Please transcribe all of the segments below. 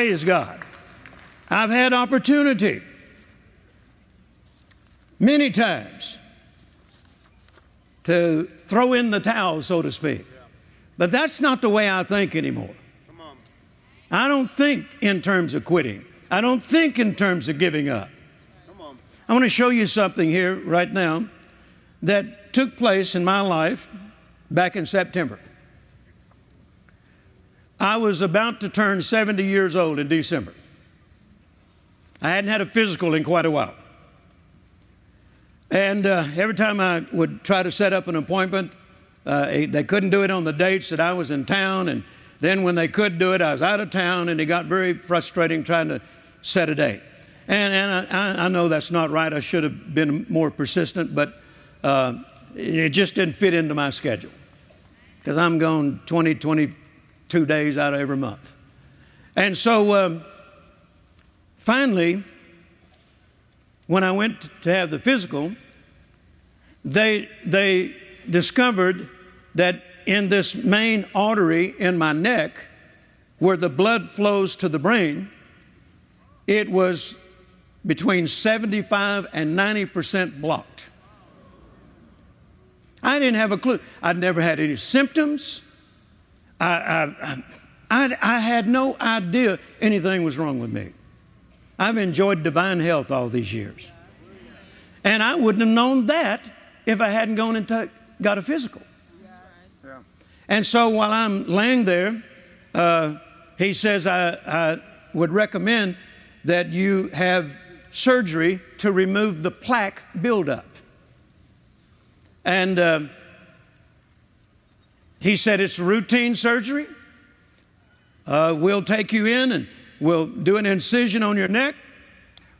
Praise God. I've had opportunity many times to throw in the towel, so to speak. But that's not the way I think anymore. I don't think in terms of quitting. I don't think in terms of giving up. I want to show you something here right now that took place in my life back in September. I was about to turn 70 years old in December. I hadn't had a physical in quite a while. And uh, every time I would try to set up an appointment, uh, they couldn't do it on the dates that I was in town. And then when they could do it, I was out of town, and it got very frustrating trying to set a date. And, and I, I know that's not right. I should have been more persistent, but uh, it just didn't fit into my schedule because I'm going 20, 20, two days out of every month. And so um, finally, when I went to have the physical, they, they discovered that in this main artery in my neck, where the blood flows to the brain, it was between 75 and 90 percent blocked. I didn't have a clue. I'd never had any symptoms. I, I, I, I, had no idea anything was wrong with me. I've enjoyed divine health all these years. And I wouldn't have known that if I hadn't gone and t- got a physical. Yeah. And so while I'm laying there, uh, he says, I, I would recommend that you have surgery to remove the plaque buildup. And uh, he said, It's routine surgery. Uh, we'll take you in and we'll do an incision on your neck,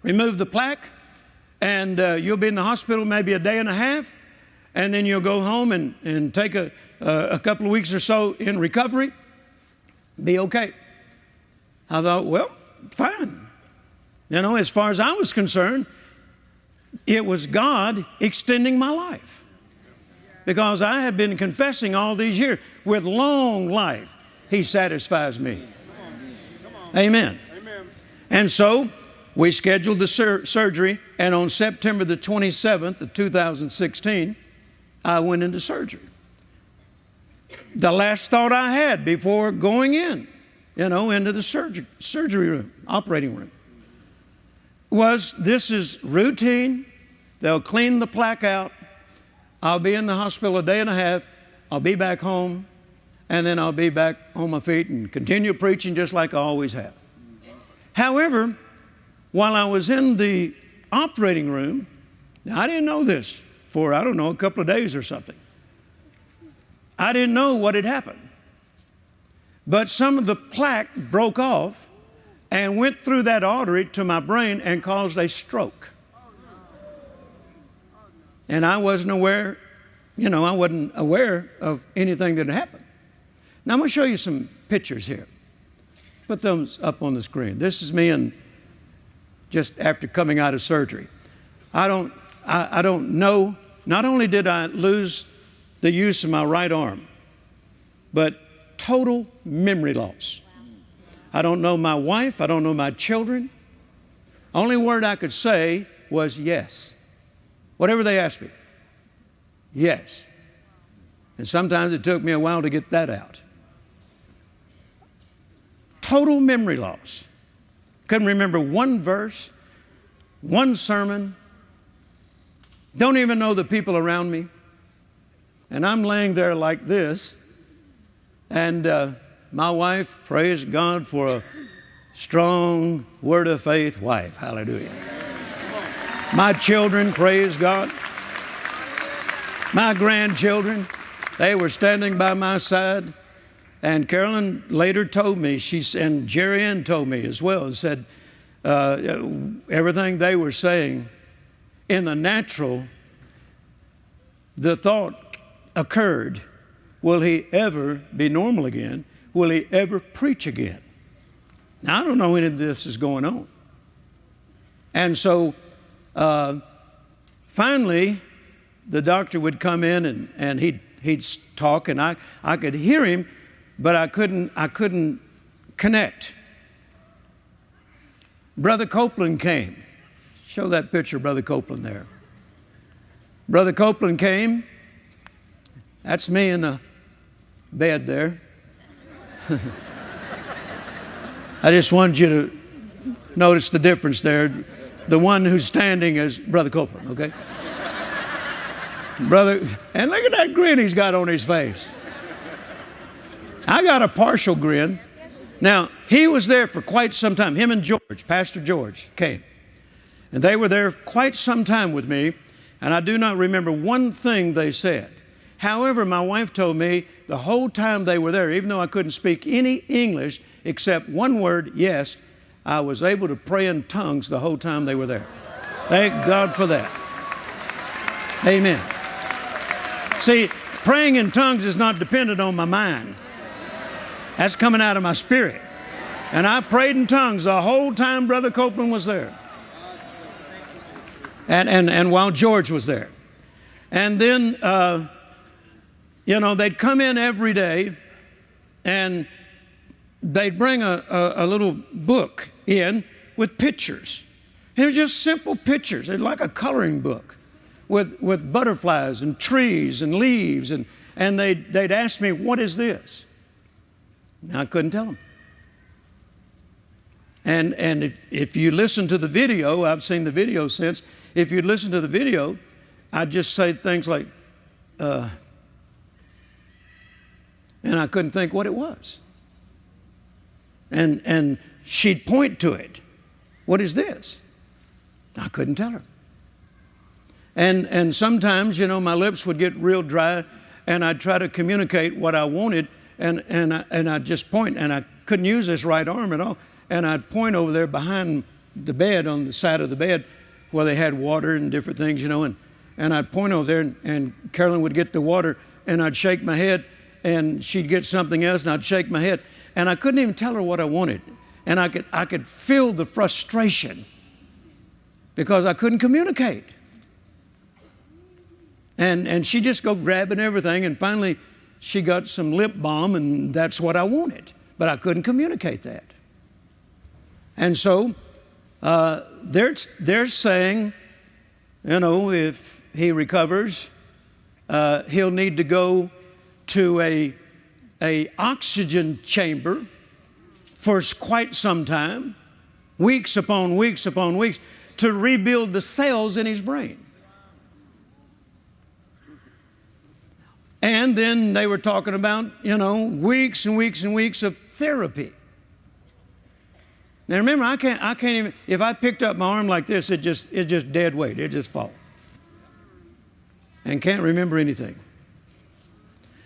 remove the plaque, and uh, you'll be in the hospital maybe a day and a half, and then you'll go home and, and take a, uh, a couple of weeks or so in recovery, be okay. I thought, well, fine. You know, as far as I was concerned, it was God extending my life because I had been confessing all these years with long life, He satisfies me. Amen. Amen. And so we scheduled the sur- surgery, and on September the 27th of 2016, I went into surgery. The last thought I had before going in, you know, into the surgery, surgery room, operating room, was this is routine. They'll clean the plaque out I'll be in the hospital a day and a half. I'll be back home, and then I'll be back on my feet and continue preaching just like I always have. However, while I was in the operating room, I didn't know this for, I don't know, a couple of days or something. I didn't know what had happened. But some of the plaque broke off and went through that artery to my brain and caused a stroke and I wasn't aware, you know, I wasn't aware of anything that had happened. Now I'm going to show you some pictures here. Put those up on the screen. This is me and just after coming out of surgery. I don't, I, I don't know. Not only did I lose the use of my right arm, but total memory loss. I don't know my wife. I don't know my children. Only word I could say was yes. Whatever they asked me. Yes. And sometimes it took me a while to get that out. Total memory loss. Couldn't remember one verse, one sermon. Don't even know the people around me. And I'm laying there like this. And uh, my wife, praise God for a strong word of faith wife. Hallelujah. My children, praise God. My grandchildren, they were standing by my side. And Carolyn later told me, she, and Jerry Ann told me as well, and said uh, everything they were saying in the natural, the thought occurred will he ever be normal again? Will he ever preach again? Now, I don't know any of this is going on. And so uh, finally, the doctor would come in and, and he'd, he'd talk, and I, I could hear him, but I couldn't, I couldn't connect. Brother Copeland came. Show that picture, Brother Copeland there. Brother Copeland came. That's me in the bed there. I just wanted you to notice the difference there. The one who's standing is Brother Copeland, okay? Brother, and look at that grin he's got on his face. I got a partial grin. Now, he was there for quite some time. Him and George, Pastor George, came. And they were there quite some time with me, and I do not remember one thing they said. However, my wife told me the whole time they were there, even though I couldn't speak any English except one word, yes, I was able to pray in tongues the whole time they were there. Thank God for that. Amen. See, praying in tongues is not dependent on my mind. That's coming out of my spirit. And I prayed in tongues the whole time Brother Copeland was there. And, and, and while George was there. And then, uh, you know, they'd come in every day and they'd bring a, a, a little book in with pictures. And it was just simple pictures, They're like a coloring book with, with butterflies and trees and leaves. And, and they'd, they'd ask me, What is this? And I couldn't tell them. And, and if, if you listen to the video, I've seen the video since, if you listen to the video, I'd just say things like, uh, and I couldn't think what it was. And, and she'd point to it. What is this? I couldn't tell her. And, and sometimes, you know, my lips would get real dry and I'd try to communicate what I wanted and, and, I, and I'd just point and I couldn't use this right arm at all. And I'd point over there behind the bed on the side of the bed where they had water and different things, you know, and, and I'd point over there and, and Carolyn would get the water and I'd shake my head and she'd get something else and I'd shake my head and I couldn't even tell her what I wanted. And I could, I could feel the frustration because I couldn't communicate. And, and she just go grabbing everything, and finally she got some lip balm, and that's what I wanted. But I couldn't communicate that. And so uh, they're, they're saying, you know, if he recovers, uh, he'll need to go to a a oxygen chamber for quite some time, weeks upon weeks upon weeks, to rebuild the cells in his brain. And then they were talking about, you know, weeks and weeks and weeks of therapy. Now remember, I can't, I can't even, if I picked up my arm like this, it just, it's just dead weight. It just fall. And can't remember anything.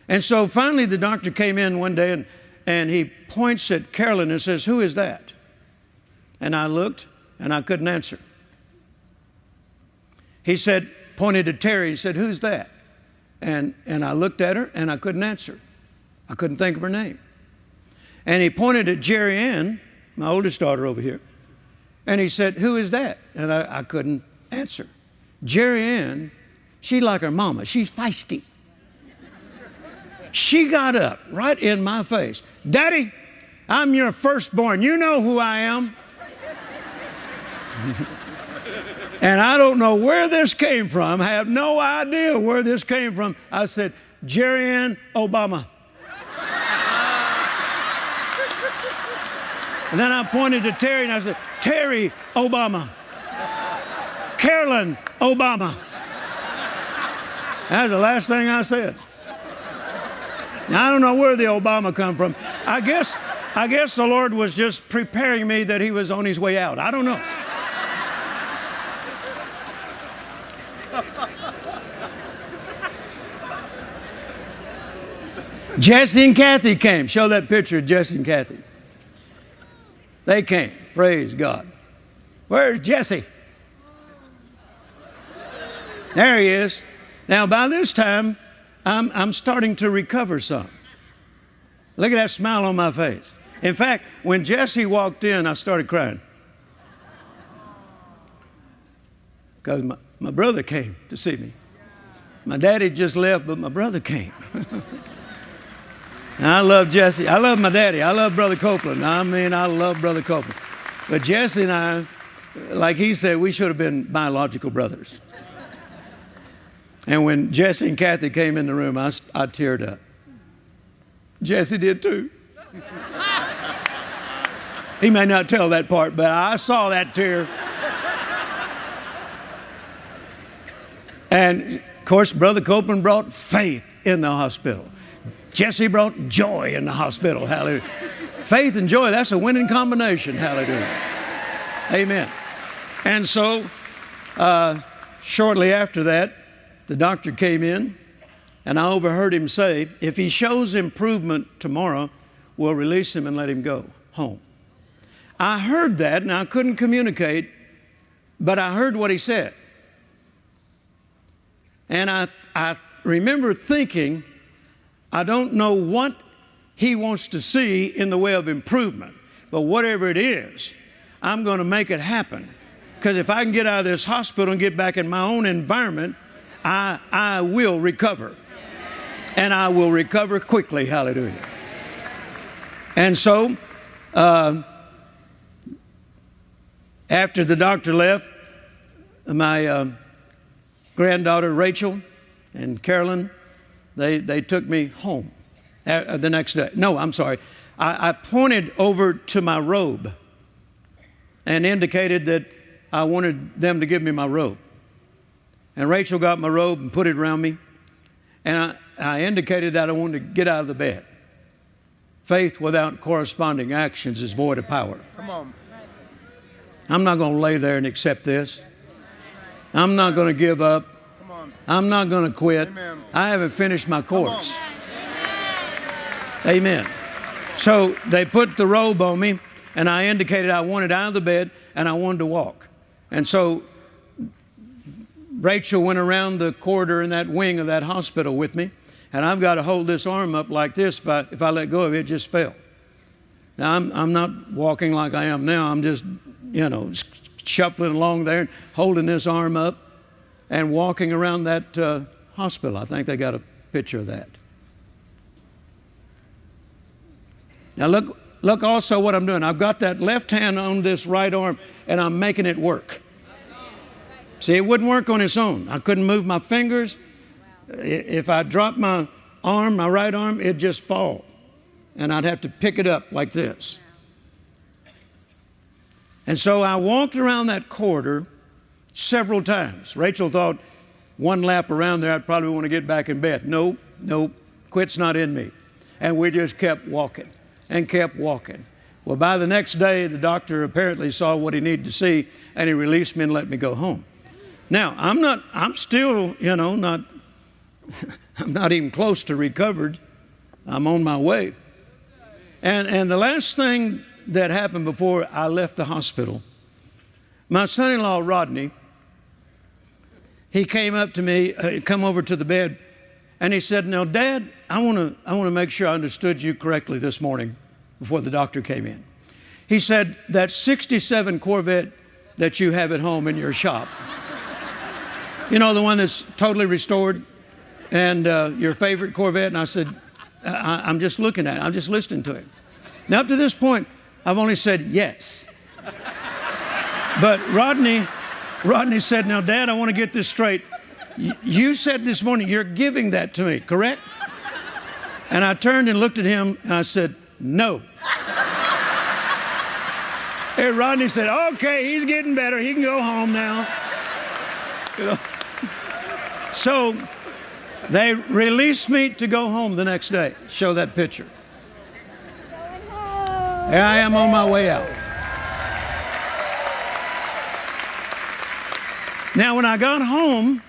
And so finally, the doctor came in one day and, and he points at Carolyn and says, Who is that? And I looked and I couldn't answer. He said, pointed to Terry, he said, Who's that? And, and I looked at her and I couldn't answer. I couldn't think of her name. And he pointed at Jerry Ann, my oldest daughter over here, and he said, Who is that? And I, I couldn't answer. Jerry Ann, she like her mama, she's feisty. She got up right in my face. Daddy, I'm your firstborn. You know who I am. and I don't know where this came from. I have no idea where this came from. I said, Jerry Ann Obama. and then I pointed to Terry and I said, Terry Obama. Carolyn Obama. That's the last thing I said. I don't know where the Obama come from. I guess, I guess the Lord was just preparing me that he was on his way out. I don't know. Jesse and Cathy came. Show that picture of Jesse and Cathy. They came. Praise God. Where's Jesse? There he is. Now, by this time, I'm, I'm starting to recover some. Look at that smile on my face. In fact, when Jesse walked in, I started crying. Because my, my brother came to see me. My daddy just left, but my brother came. I love Jesse. I love my daddy. I love Brother Copeland. I mean, I love Brother Copeland. But Jesse and I, like he said, we should have been biological brothers. And when Jesse and Cathy came in the room, I, I teared up. Jesse did too. he may not tell that part, but I saw that tear. And of course, Brother Copeland brought faith in the hospital. Jesse brought joy in the hospital. Hallelujah. Faith and joy, that's a winning combination. Hallelujah. Amen. And so, uh, shortly after that, the doctor came in, and I overheard him say, If he shows improvement tomorrow, we'll release him and let him go home. I heard that, and I couldn't communicate, but I heard what he said. And I, I remember thinking, I don't know what he wants to see in the way of improvement, but whatever it is, I'm going to make it happen. Because if I can get out of this hospital and get back in my own environment, I, I will recover. And I will recover quickly. Hallelujah. And so, uh, after the doctor left, my uh, granddaughter Rachel and Carolyn, they, they took me home uh, the next day. No, I'm sorry. I, I pointed over to my robe and indicated that I wanted them to give me my robe. And Rachel got my robe and put it around me. And I, I indicated that I wanted to get out of the bed. Faith without corresponding actions is void of power. Come on. I'm not going to lay there and accept this. I'm not going to give up. Come on. I'm not going to quit. Amen. I haven't finished my course. Amen. So they put the robe on me, and I indicated I wanted out of the bed and I wanted to walk. And so Rachel went around the corridor in that wing of that hospital with me, and I've got to hold this arm up like this. If I, if I let go of it, it just fell. Now, I'm, I'm not walking like I am now. I'm just, you know, shuffling along there and holding this arm up and walking around that uh, hospital. I think they got a picture of that. Now, look, look also what I'm doing. I've got that left hand on this right arm, and I'm making it work. See, it wouldn't work on its own. I couldn't move my fingers. If I dropped my arm, my right arm, it'd just fall. And I'd have to pick it up like this. And so I walked around that corridor several times. Rachel thought one lap around there, I'd probably want to get back in bed. Nope, nope, quit's not in me. And we just kept walking and kept walking. Well, by the next day, the doctor apparently saw what he needed to see and he released me and let me go home. Now, I'm not, I'm still, you know, not, I'm not even close to recovered. I'm on my way. And, and the last thing that happened before I left the hospital, my son in law, Rodney, he came up to me, uh, come over to the bed, and he said, Now, Dad, I want to I wanna make sure I understood you correctly this morning before the doctor came in. He said, That 67 Corvette that you have at home in your shop, you know, the one that's totally restored and uh, your favorite Corvette? And I said, I, am just looking at it, I'm just listening to it. Now, up to this point, I've only said yes. But Rodney, Rodney said, Now, Dad, I want to get this straight. You said this morning you're giving that to me, correct? And I turned and looked at him and I said, No. And Rodney said, Okay, he's getting better. He can go home now. You know? So they released me to go home the next day. Show that picture. Here I am on my way out. Now, when I got home,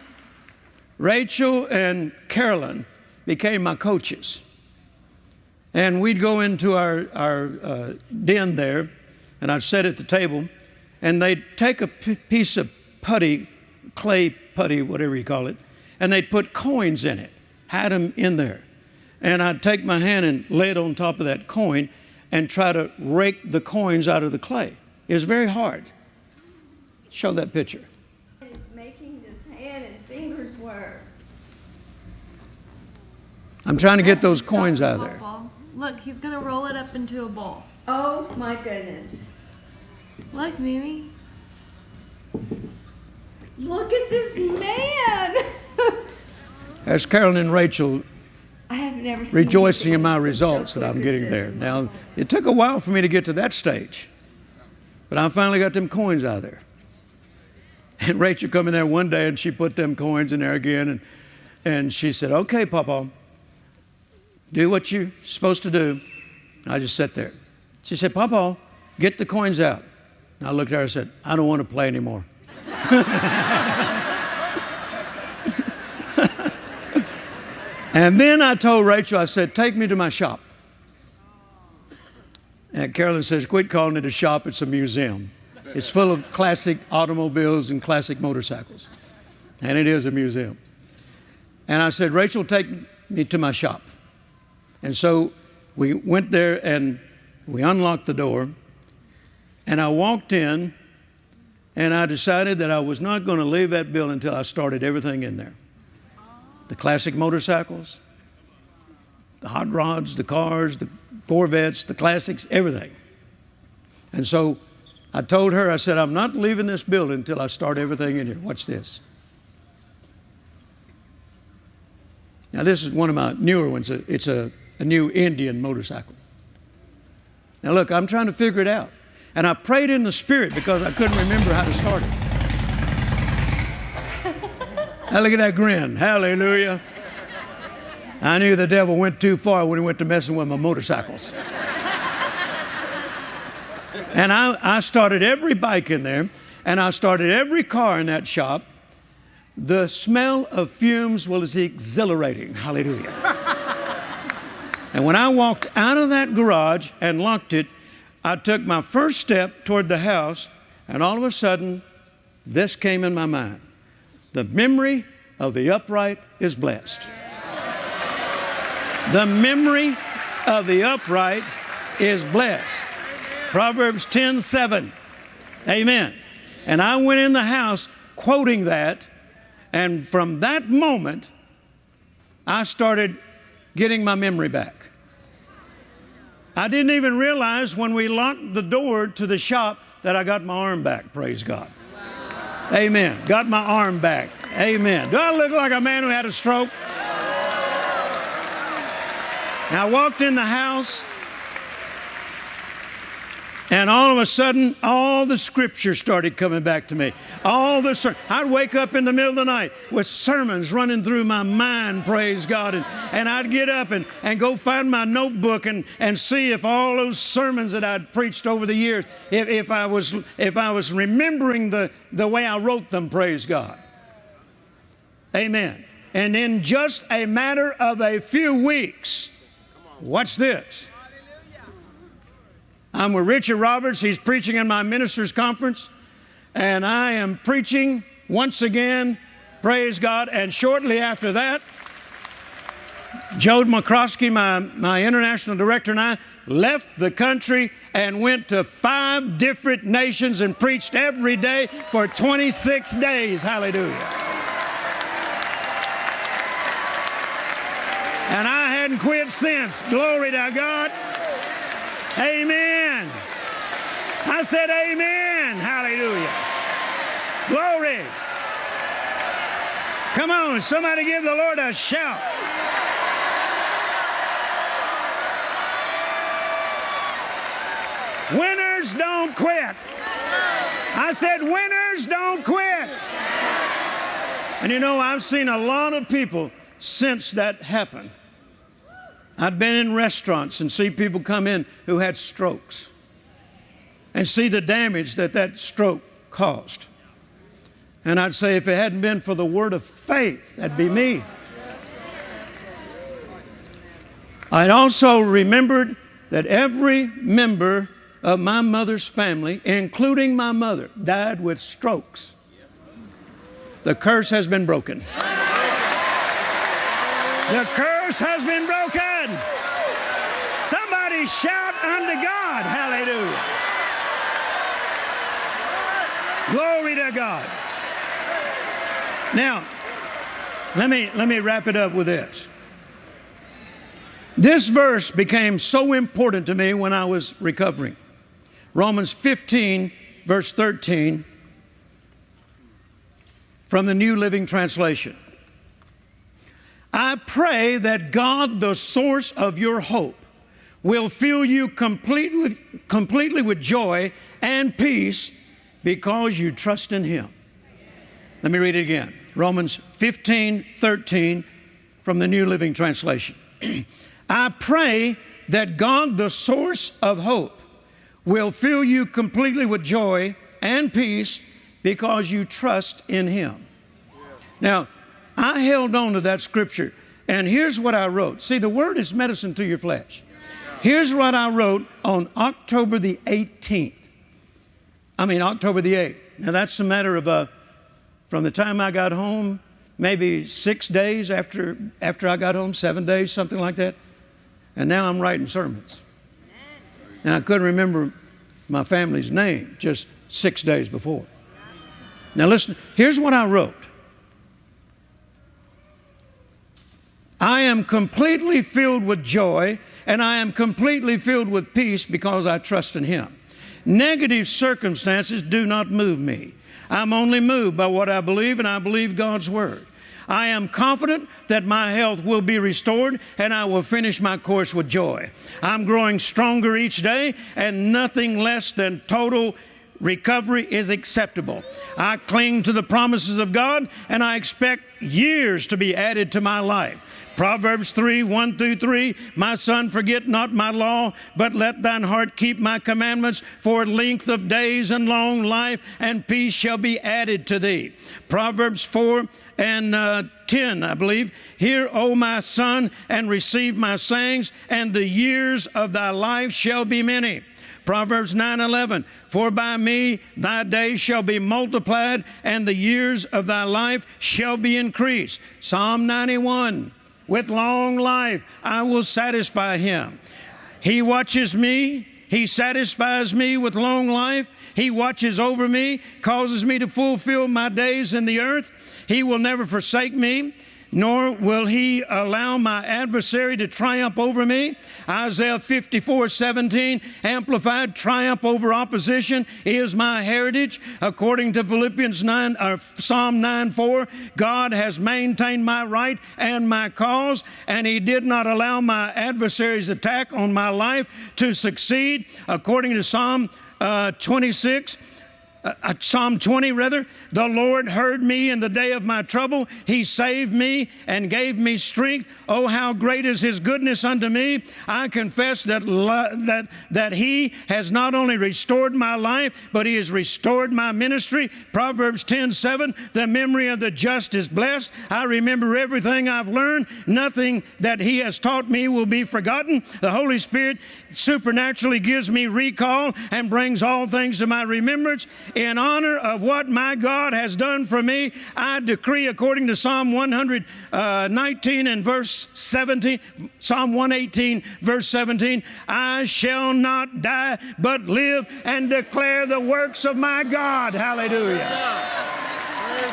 Rachel and Carolyn became my coaches. And we'd go into our, our uh, den there, and I'd sit at the table, and they'd take a piece of putty, clay putty, whatever you call it, and they'd put coins in it, had them in there. And I'd take my hand and lay it on top of that coin, and try to rake the coins out of the clay. It was very hard. Show that picture. is making this hand and fingers work. I'm trying to get those coins out of there. Look, he's gonna roll it up into a ball. Oh my goodness. Look, Mimi. Look at this man. That's Carolyn and Rachel I have never seen rejoicing in my so results that I'm getting there. Now, it took a while for me to get to that stage, but I finally got them coins out of there. And Rachel come in there one day and she put them coins in there again, and, and she said, Okay, Papa, do what you're supposed to do. I just sat there. She said, Papa, get the coins out. And I looked at her and said, I don't want to play anymore. And then I told Rachel, I said, take me to my shop. And Carolyn says, quit calling it a shop, it's a museum. It's full of classic automobiles and classic motorcycles. And it is a museum. And I said, Rachel, take me to my shop. And so we went there and we unlocked the door. And I walked in and I decided that I was not going to leave that building until I started everything in there the classic motorcycles, the hot rods, the cars, the Corvettes, the classics, everything. And so I told her, I said, I'm not leaving this building until I start everything in here. Watch this. Now, this is one of my newer ones. It's a, a new Indian motorcycle. Now, look, I'm trying to figure it out. And I prayed in the Spirit because I couldn't remember how to start it. Now look at that grin. Hallelujah. I knew the devil went too far when he went to messing with my motorcycles. and I, I started every bike in there, and I started every car in that shop. The smell of fumes was exhilarating. Hallelujah. and when I walked out of that garage and locked it, I took my first step toward the house, and all of a sudden, this came in my mind. The memory of the upright is blessed. The memory of the upright is blessed. Proverbs 10 7. Amen. And I went in the house quoting that, and from that moment, I started getting my memory back. I didn't even realize when we locked the door to the shop that I got my arm back, praise God. Amen. Got my arm back. Amen. Do I look like a man who had a stroke? Now I walked in the house, and all of a sudden, all the scripture started coming back to me. All the ser- I'd wake up in the middle of the night with sermons running through my mind, praise God, and, and I'd get up and, and go find my notebook and, and see if all those sermons that I'd preached over the years, if, if I was if I was remembering the, the way I wrote them, praise God. Amen. And in just a matter of a few weeks, watch this. I'm with Richard Roberts. He's preaching in my ministers' conference. And I am preaching once again, praise God. And shortly after that, Joe McCroskey, my, my international director, and I left the country and went to five different nations and preached every day for 26 days. Hallelujah. Hadn't quit since. Glory to God. Amen. I said, Amen. Hallelujah. Glory. Come on, somebody give the Lord a shout. Winners don't quit. I said, winners don't quit. And you know, I've seen a lot of people since that happened. I've been in restaurants and see people come in who had strokes and see the damage that that stroke caused. And I'd say, if it hadn't been for the word of faith, that'd be me. I'd also remembered that every member of my mother's family, including my mother, died with strokes. The curse has been broken. The curse has been broken. Somebody shout unto God. Hallelujah. Glory to God. Now, let me, let me wrap it up with this. This verse became so important to me when I was recovering. Romans 15, verse 13, from the New Living Translation. I pray that God, the source of your hope, will fill you complete with, completely with joy and peace because you trust in Him. Let me read it again Romans 15 13 from the New Living Translation. I pray that God, the source of hope, will fill you completely with joy and peace because you trust in Him. Now, I held on to that scripture, and here's what I wrote. See, the word is medicine to your flesh. Here's what I wrote on October the 18th. I mean, October the 8th. Now, that's a matter of uh, from the time I got home, maybe six days after, after I got home, seven days, something like that. And now I'm writing sermons. And I couldn't remember my family's name just six days before. Now, listen, here's what I wrote I am completely filled with joy and I am completely filled with peace because I trust in Him. Negative circumstances do not move me. I'm only moved by what I believe, and I believe God's Word. I am confident that my health will be restored and I will finish my course with joy. I'm growing stronger each day, and nothing less than total recovery is acceptable. I cling to the promises of God and I expect years to be added to my life. Proverbs 3 1 through 3 My son, forget not my law, but let thine heart keep my commandments, for length of days and long life and peace shall be added to thee. Proverbs 4 and uh, 10, I believe. Hear, O my son, and receive my sayings, and the years of thy life shall be many. Proverbs 9:11 For by me thy days shall be multiplied and the years of thy life shall be increased. Psalm 91 with long life I will satisfy him. He watches me, he satisfies me with long life. He watches over me, causes me to fulfill my days in the earth. He will never forsake me nor will he allow my adversary to triumph over me. Isaiah 54 17, amplified, triumph over opposition is my heritage. According to Philippians 9, or Psalm 9 4, God has maintained my right and my cause, and he did not allow my adversary's attack on my life to succeed. According to Psalm uh, 26, uh, uh, Psalm 20, rather, the Lord heard me in the day of my trouble. He saved me and gave me strength. Oh, how great is His goodness unto me. I confess that, that, that He has not only restored my life, but He has restored my ministry. Proverbs 10 7, the memory of the just is blessed. I remember everything I've learned. Nothing that He has taught me will be forgotten. The Holy Spirit supernaturally gives me recall and brings all things to my remembrance in honor of what my God has done for me, I decree according to Psalm 119 uh, and verse 17, Psalm 118, verse 17, I shall not die but live and declare the works of my God. Hallelujah.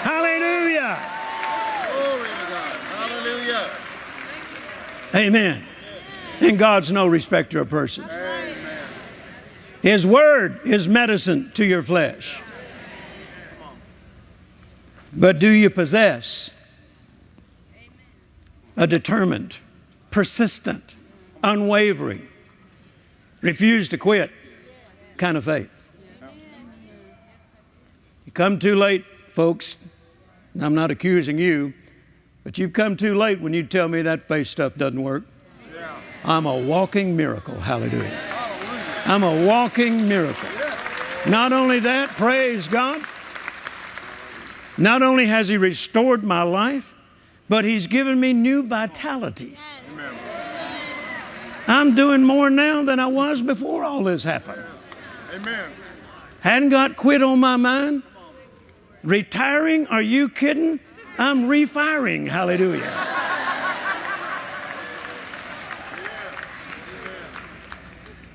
Hallelujah. Glory to God. Hallelujah. Amen. And God's no respecter of persons. His word is medicine to your flesh. But do you possess a determined, persistent, unwavering, refuse to quit kind of faith? You come too late, folks. I'm not accusing you, but you've come too late when you tell me that faith stuff doesn't work. I'm a walking miracle. Hallelujah. I'm a walking miracle. Not only that, praise God. Not only has He restored my life, but He's given me new vitality. I'm doing more now than I was before all this happened. Amen. Hadn't got quit on my mind. Retiring? Are you kidding? I'm refiring. Hallelujah.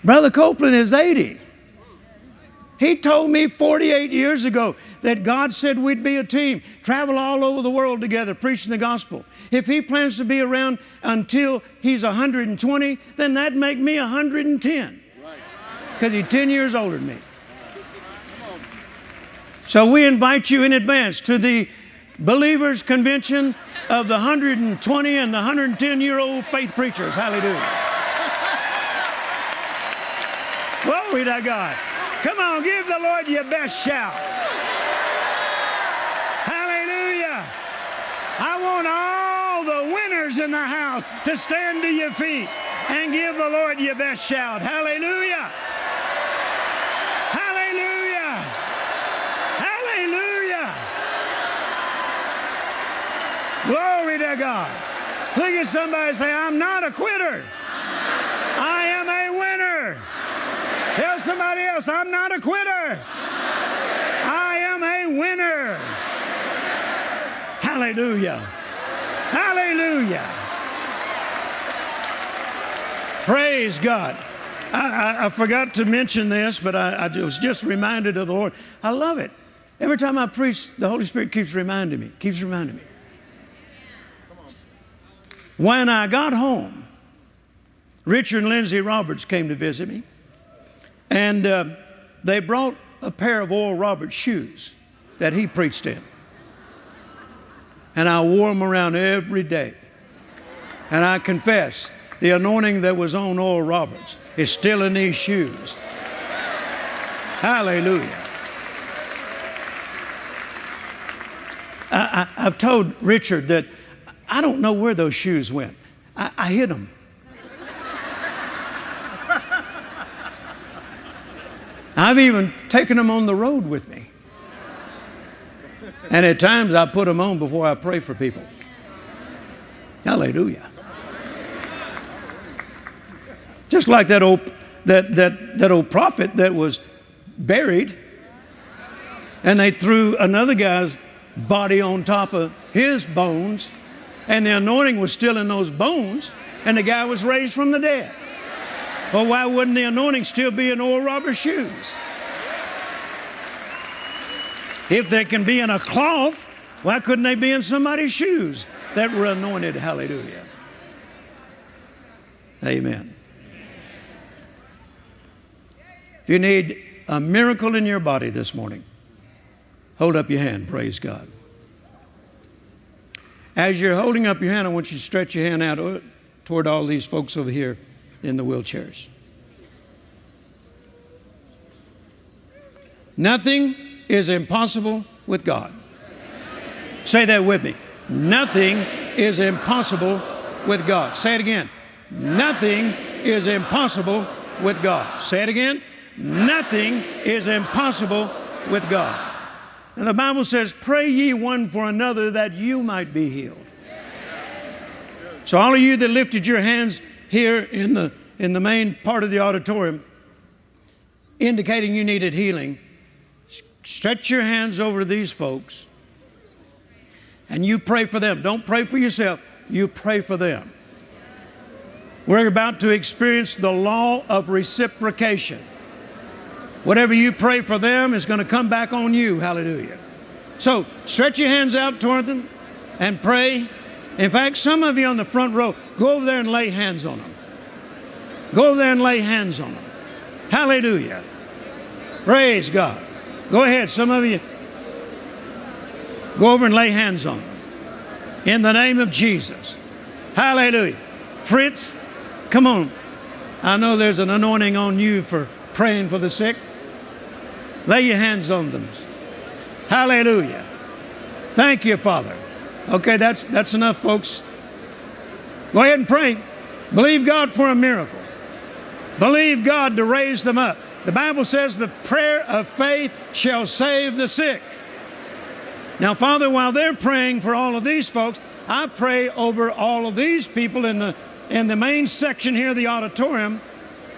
Brother Copeland is 80. He told me 48 years ago that God said we'd be a team, travel all over the world together, preaching the gospel. If he plans to be around until he's 120, then that'd make me 110. Because he's 10 years older than me. So we invite you in advance to the Believers Convention of the 120 and the 110 year old faith preachers. Hallelujah. Glory to God. Come on, give the Lord your best shout. Hallelujah. I want all the winners in the house to stand to your feet and give the Lord your best shout. Hallelujah. Hallelujah. Hallelujah. Glory to God. Look at somebody say, I'm not a quitter. I am a winner. Tell somebody else, I'm not a quitter. I am a winner. Hallelujah. Hallelujah. Praise God. I, I, I, forgot to mention this, but I, I was just reminded of the Lord. I love it. Every time I preach, the Holy Spirit keeps reminding me, keeps reminding me. When I got home, Richard and Lindsay Roberts came to visit me. And uh, they brought a pair of Oral Roberts shoes that he preached in. And I wore them around every day. And I confess, the anointing that was on Oral Roberts is still in these shoes. Hallelujah. I, have told Richard that I don't know where those shoes went. I, I hid them. I've even taken them on the road with me. And at times I put them on before I pray for people. Hallelujah. Just like that old, that, that, that old prophet that was buried, and they threw another guy's body on top of his bones, and the anointing was still in those bones, and the guy was raised from the dead. Well, why wouldn't the anointing still be in Oral Roberts shoes? If they can be in a cloth, why couldn't they be in somebody's shoes that were anointed? Hallelujah. Amen. If you need a miracle in your body this morning, hold up your hand. Praise God. As you're holding up your hand, I want you to stretch your hand out toward all these folks over here in the wheelchairs. Nothing is impossible with God. Say that with me. Nothing is impossible with God. Say it again. Nothing is impossible with God. Say it again. Nothing is impossible with God. And the Bible says, Pray ye one for another that you might be healed. So, all of you that lifted your hands here in the, in the main part of the auditorium, indicating you needed healing, stretch your hands over these folks and you pray for them. Don't pray for yourself, you pray for them. We're about to experience the law of reciprocation. Whatever you pray for them is going to come back on you. Hallelujah. So stretch your hands out toward them and pray. In fact, some of you on the front row, go over there and lay hands on them. Go over there and lay hands on them. Hallelujah. Praise God. Go ahead, some of you. Go over and lay hands on them. In the name of Jesus. Hallelujah. Fritz, come on. I know there's an anointing on you for praying for the sick. Lay your hands on them. Hallelujah. Thank you, Father. Okay, that's, that's enough, folks. Go ahead and pray. Believe God for a miracle. Believe God to raise them up. The Bible says the prayer of faith shall save the sick. Now, Father, while they're praying for all of these folks, I pray over all of these people in the, in the main section here the auditorium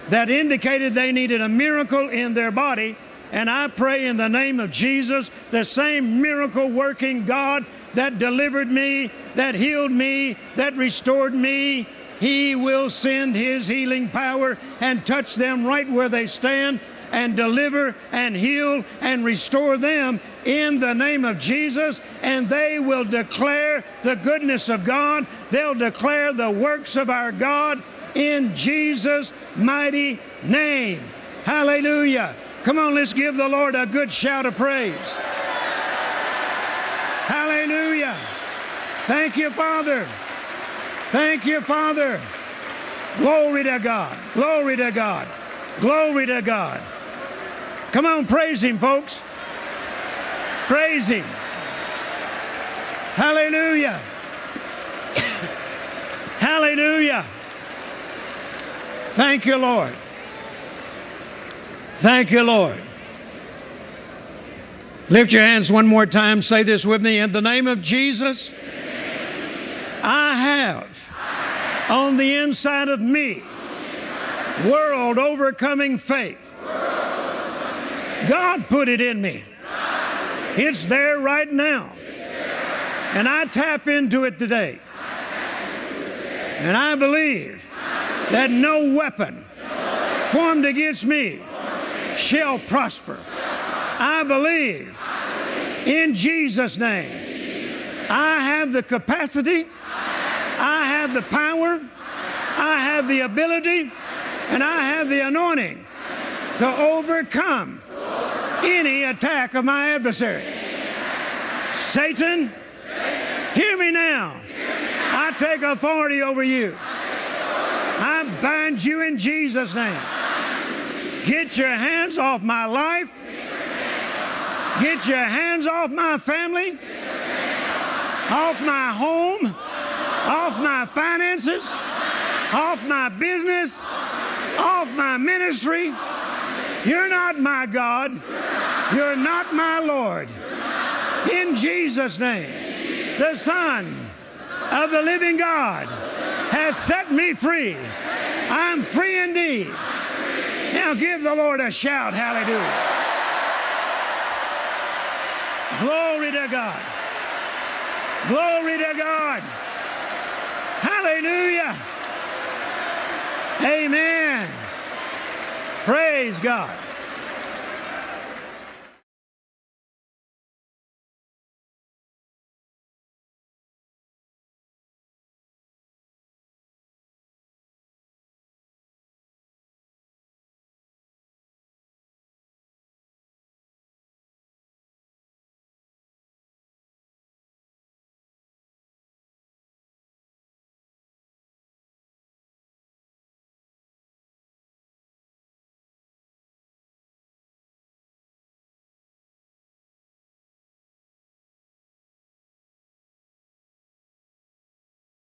that indicated they needed a miracle in their body. And I pray in the name of Jesus, the same miracle working God that delivered me, that healed me, that restored me, he will send His healing power and touch them right where they stand and deliver and heal and restore them in the name of Jesus. And they will declare the goodness of God. They'll declare the works of our God in Jesus' mighty name. Hallelujah. Come on, let's give the Lord a good shout of praise. Hallelujah. Thank you, Father. Thank you, Father. Glory to God. Glory to God. Glory to God. Come on, praise Him, folks. Praise Him. Hallelujah. Hallelujah. Thank you, Lord. Thank you, Lord. Lift your hands one more time. Say this with me. In the name of Jesus, I have on the inside of me world overcoming faith. God put it in me. It's there right now. And I tap into it today. And I believe that no weapon formed against me shall prosper. I believe in Jesus' name. I have the capacity, I have the power, I have the ability, and I have the anointing to overcome any attack of my adversary. Satan, hear me now. I take authority over you. I bind you in Jesus' name. Get your hands off my life. Get your hands off my family, off my home, off my finances, off my business, off my ministry. You're not my God. You're not my Lord. In Jesus' name, the Son of the living God has set me free. I'm free indeed. Now give the Lord a shout. Hallelujah. Glory to God. Glory to God. Hallelujah. Amen. Praise God.